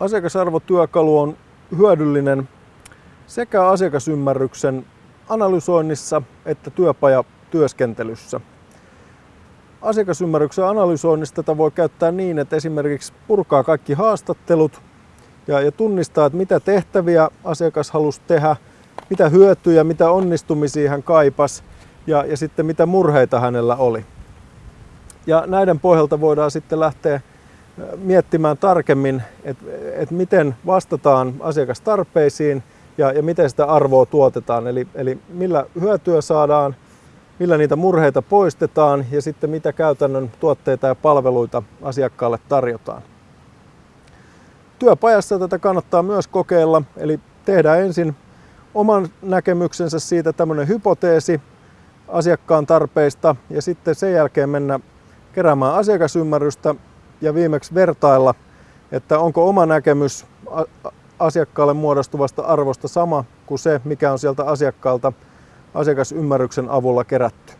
Asiakasarvotyökalu on hyödyllinen sekä asiakasymmärryksen analysoinnissa että työpajatyöskentelyssä. Asiakasymmärryksen analysoinnissa tätä voi käyttää niin, että esimerkiksi purkaa kaikki haastattelut ja, ja tunnistaa, että mitä tehtäviä asiakas halusi tehdä, mitä hyötyjä, mitä onnistumisia hän kaipas ja, ja sitten mitä murheita hänellä oli. Ja näiden pohjalta voidaan sitten lähteä miettimään tarkemmin, että, että miten vastataan asiakastarpeisiin ja, ja miten sitä arvoa tuotetaan. Eli, eli millä hyötyä saadaan, millä niitä murheita poistetaan ja sitten mitä käytännön tuotteita ja palveluita asiakkaalle tarjotaan. Työpajassa tätä kannattaa myös kokeilla, eli tehdään ensin oman näkemyksensä siitä tämmöinen hypoteesi asiakkaan tarpeista ja sitten sen jälkeen mennä keräämään asiakasymmärrystä ja viimeksi vertailla, että onko oma näkemys asiakkaalle muodostuvasta arvosta sama kuin se, mikä on sieltä asiakkaalta asiakasymmärryksen avulla kerätty.